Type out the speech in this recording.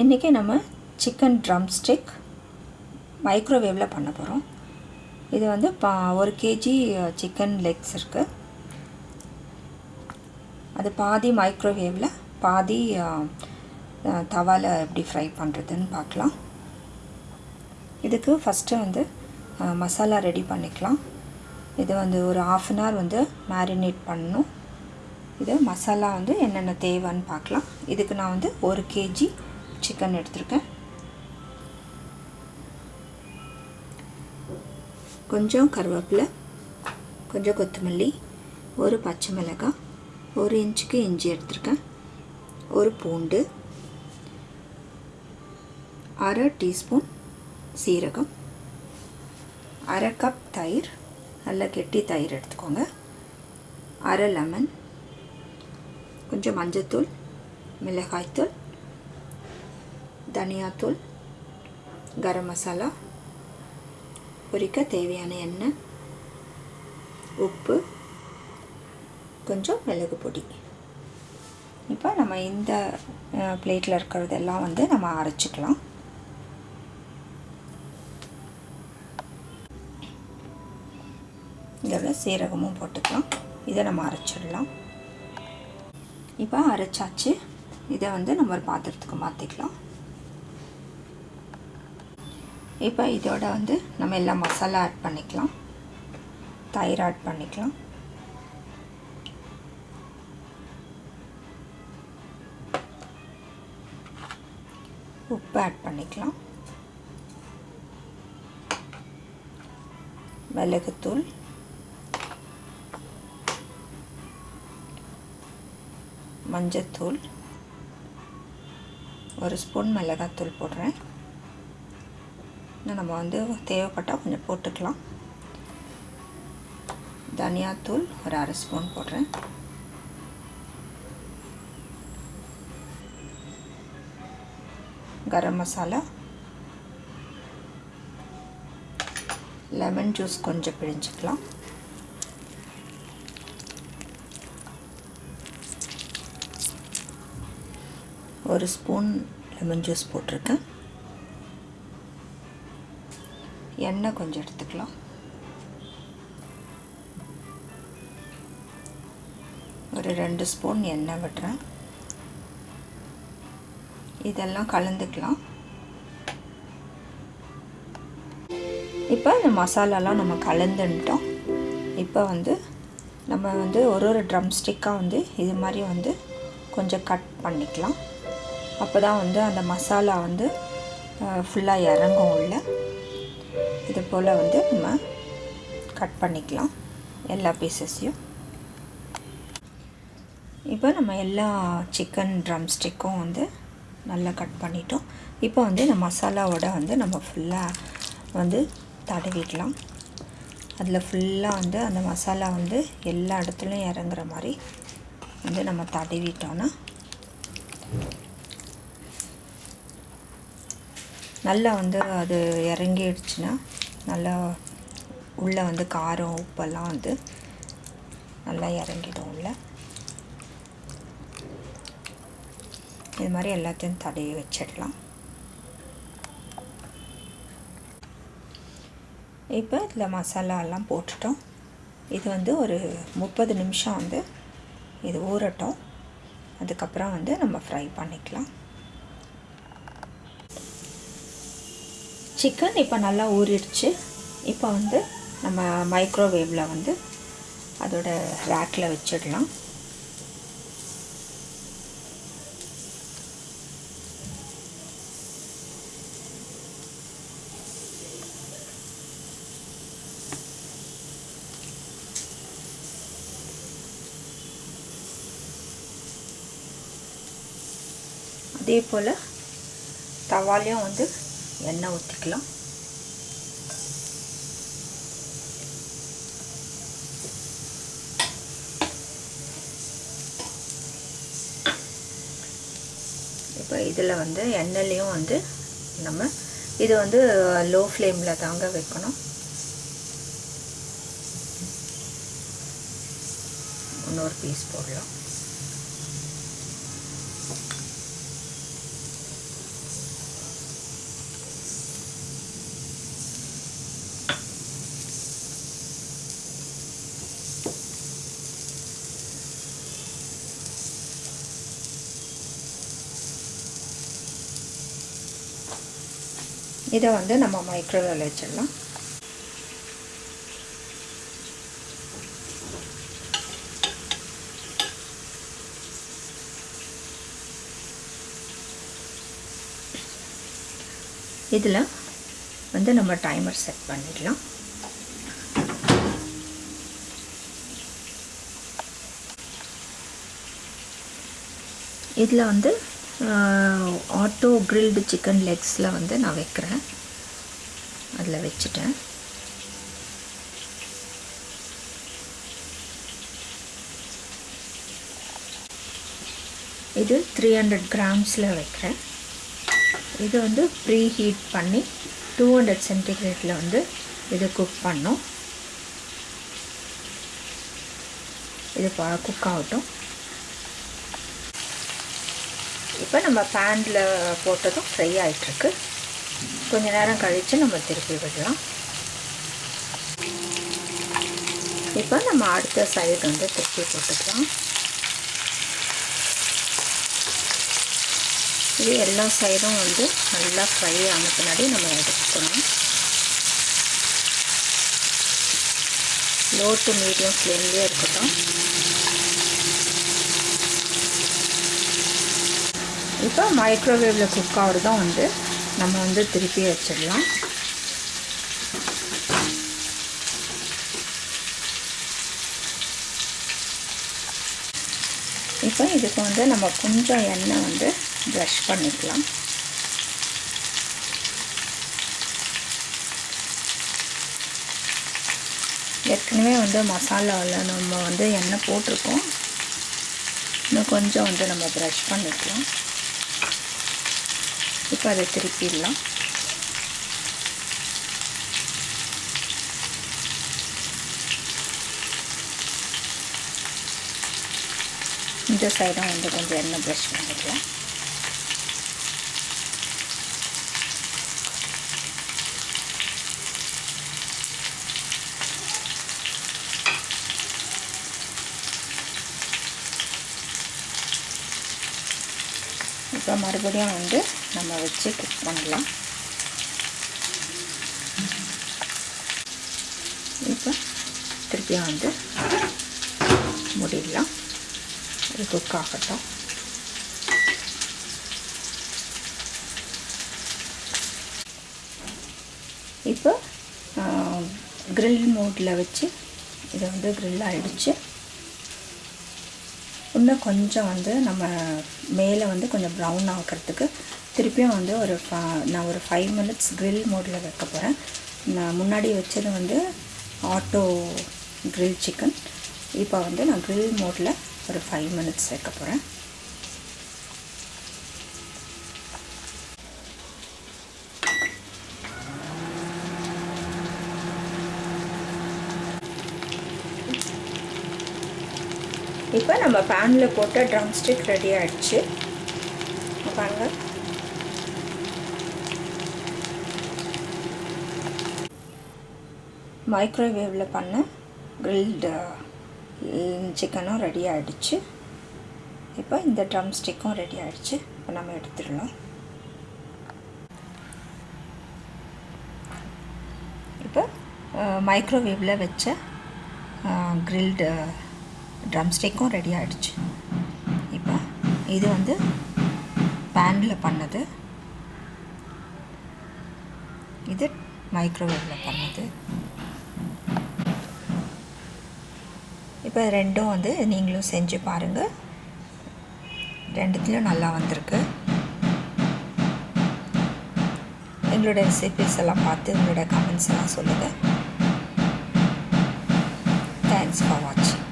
இன்றைக்கி நம்ம chicken drum stick மைக்ரோவேவில் பண்ண போகிறோம் இது வந்து பா ஒரு கேஜி சிக்கன் லெக்ஸ் இருக்குது அது பாதி மைக்ரோவேவில் பாதி தவாவில் எப்படி ஃப்ரை பண்ணுறதுன்னு பார்க்கலாம். இதுக்கு ஃபஸ்ட்டு வந்து மசாலா ரெடி பண்ணிக்கலாம். இது வந்து ஒரு ஆஃப் அன் ஹவர் வந்து மேரினேட் பண்ணணும். இது மசாலா வந்து என்னென்ன தேவைன்னு பார்க்கலாம். இதுக்கு நான் வந்து ஒரு கேஜி சிக்கன் எடுத்திருக்கேன். கொஞ்சம் கருவேப்பிலை கொஞ்சம் கொத்தமல்லி ஒரு பச்சை மிளகாய் ஒரு இன்ச்சுக்கு இஞ்சி எடுத்திருக்கேன் ஒரு பூண்டு அரை டீஸ்பூன் சீரகம் அரை கப் தயிர் நல்ல கெட்டி தயிர் எடுத்துக்கோங்க அரை லெமன் கொஞ்சம் மஞ்சத்தூள் மிளகாய்த்தூள் தனியாத்தூள் கரம் மசாலா பொரிக்க தேவையான எண்ணெய் உப்பு கொஞ்சம் மிளகு பொடி. இப்போ நம்ம இந்த பிளேட்டில் இருக்கிறதெல்லாம் வந்து நம்ம அரைச்சிக்கலாம். இதில் சீரகமும் போட்டுக்கலாம். இதை நம்ம அரைச்சிடலாம். இப்போ அரைச்சாச்சு. இதை வந்து நம்ம ஒரு பாத்திரத்துக்கு மாற்றிக்கலாம் இப்போ இதோட வந்து நம்ம எல்லாம் மசாலா ஆட் பண்ணிக்கலாம். தயிர் ஆட் பண்ணிக்கலாம். உப்பு ஆட் பண்ணிக்கலாம். மிளகுத்தூள். மஞ்சத்தூள். ஒரு ஸ்பூன் மிளகாத்தூள் போடுறேன். இன்னும் நம்ம வந்து தேவைப்பட்டால் கொஞ்சம் போட்டுக்கலாம். தனியாத்தூள் ஒரு அரை ஸ்பூன் போடுறேன். கரம் மசாலா. லெமன் ஜூஸ் கொஞ்சம் பிழிஞ்சிக்கலாம். ஒரு ஸ்பூன் லெமன் ஜூஸ் போட்டிருக்கேன். எண்ணெய் கொஞ்சம் எடுத்துக்கலாம். ஒரு ரெண்டு ஸ்பூன் எண்ணெய் விடுறேன். இதெல்லாம் கலந்துக்கலாம். இப்போ இந்த மசாலாலாம் நம்ம கலந்துட்டோம் இப்போ வந்து நம்ம வந்து ஒரு ஒரு ட்ரம் ஸ்டிக்காக வந்து இது மாதிரி வந்து கொஞ்சம் கட் பண்ணிக்கலாம். அப்போ தான் வந்து அந்த மசாலா வந்து ஃபுல்லாக இறங்கும் உள்ள. இது போல் வந்து நம்ம கட் பண்ணிக்கலாம். எல்லா பீசஸையும் இப்போ நம்ம எல்லா சிக்கன் ட்ரம் ஸ்டிக்கும் வந்து நல்லா கட் பண்ணிட்டோம். இப்போ வந்து இந்த மசாலாவோட வந்து நம்ம ஃபுல்லாக வந்து தடவிக்கலாம் அதில் ஃபுல்லாக வந்து அந்த மசாலா வந்து எல்லா இடத்துலையும் இறங்குற மாதிரி வந்து நம்ம தடவிட்டோன்னா நல்லா வந்து அது இறங்கிடுச்சுன்னா நல்லா உள்ளே வந்து காரம் உப்பெல்லாம் வந்து நல்லா இறங்கிடும் உள்ள. இது மாதிரி எல்லாத்தையும் தடவி வச்சிடலாம். இப்போ இதில் மசாலாலாம் போட்டுட்டோம். இது வந்து ஒரு முப்பது நிமிஷம் வந்து இது ஊறட்டும். அதுக்கப்புறம் வந்து நம்ம ஃப்ரை பண்ணிக்கலாம். சிக்கன் இப்போ நல்லா ஊறிடுச்சு. இப்போ வந்து நம்ம மைக்ரோவேவில் வந்து அதோட ரேக்கில் வச்சிடலாம். அதே போல் தவாலையும் வந்து எண்ணெய் ஊற்றிக்கலாம் இப்போ இதில் வந்து எண்ணெயிலையும் வந்து நம்ம இது வந்து லோ ஃப்ளேமில் தாங்க வைக்கணும். இன்னொரு பீஸ் போடலாம். இதை வந்து நம்ம மைக்ரோவேவில் வச்சிடலாம். இதில் வந்து நம்ம டைமர் செட் பண்ணிடலாம். இதில் வந்து ஆட்டோ கிரில்டு சிக்கன் லெக்ஸில் வந்து நான் வைக்கிறேன். அதில் வச்சுட்டேன். இது த்ரீ ஹண்ட்ரட் கிராம்ஸில் வைக்கிறேன். இது வந்து ப்ரீ ஹீட் பண்ணி டூ ஹண்ட்ரட் சென்டிகிரேட்டில் வந்து இது குக் பண்ணோம் இது குக் ஆகட்டும். இப்போ நம்ம பேனில் போட்டதும் ஃப்ரை ஆகிட்டுருக்கு கொஞ்ச நேரம் கழித்து நம்ம திருப்பி விடலாம். இப்போ நம்ம அடுத்த சைடு வந்து திருப்பி போட்டுக்கலாம். இது எல்லா சைடும் வந்து நல்லா ஃப்ரை ஆன பின்னாடி நம்ம எடுத்துக்கணும் லோ டு மீடியம் ஃப்ளேம்லேயே இருக்கட்டும். இப்போ மைக்ரோவேவில் குக் ஆகிறதும் வந்து நம்ம வந்து திருப்பி வச்சிடலாம். இப்போ இதுக்கு வந்து நம்ம கொஞ்சம் எண்ணெய் வந்து ப்ரஷ் பண்ணிக்கலாம். ஏற்கனவே வந்து மசாலாவில் நம்ம வந்து எண்ணெய் போட்டிருக்கோம். இன்னும் கொஞ்சம் வந்து நம்ம ப்ரஷ் பண்ணிக்கலாம். இப்போ அதை திருப்பிடலாம். இந்த சைடும் வந்து கொஞ்சம் எண்ணெய் ப்ரஷ் பண்ணிக்கலாம். இப்போ மறுபடியும் வந்து நம்ம வச்சு குக் பண்ணலாம். இப்போ திருப்பியும் வந்து முடியலாம் அது குக் ஆகட்டும். இப்போ க்ரில் மோட்டில் வச்சு இதை வந்து க்ரில் ஆகிடுச்சு இன்னும் கொஞ்சம் வந்து நம்ம மேலே வந்து கொஞ்சம் ப்ரௌன் ஆக்கிறதுக்கு திருப்பியும் வந்து ஒரு நான் ஒரு ஃபைவ் மினிட்ஸ் க்ரில் மோடில் வைக்க போகிறேன் நான் முன்னாடி வச்சது வந்து ஆட்டோ க்ரில் சிக்கன் இப்போ வந்து நான் க்ரில் மோடில் ஒரு ஃபைவ் மினிட்ஸ் வைக்க போகிறேன் இப்போ நம்ம பேனில் போட்ட ட்ரம் ஸ்டிக் ரெடி ஆகிடுச்சு பாருங்கள் மைக்ரோவேவில் பண்ண க்ரில்டு சிக்கனும் ரெடி ஆகிடுச்சு இப்போ இந்த ட்ரம் ஸ்டிக்கும் ரெடி ஆகிடுச்சு இப்போ நம்ம எடுத்துடலாம். இப்போ மைக்ரோவேவில் வச்ச க்ரில்டு ட்ரம் ஸ்டிக்கும் ரெடி ஆகிடுச்சு இப்போ இது வந்து பேனில் பண்ணது. இது மைக்ரோவேவில் பண்ணது. இப்போ ரெண்டும் வந்து நீங்களும் செஞ்சு பாருங்கள் ரெண்டுத்துலேயும் நல்லா வந்திருக்கு. எங்களோட ரெசிபிஸ் எல்லாம் பார்த்து உங்களோட கமெண்ட்ஸ் எல்லாம் சொல்லுங்கள் தேங்க்ஸ் ஃபார் வாட்சிங்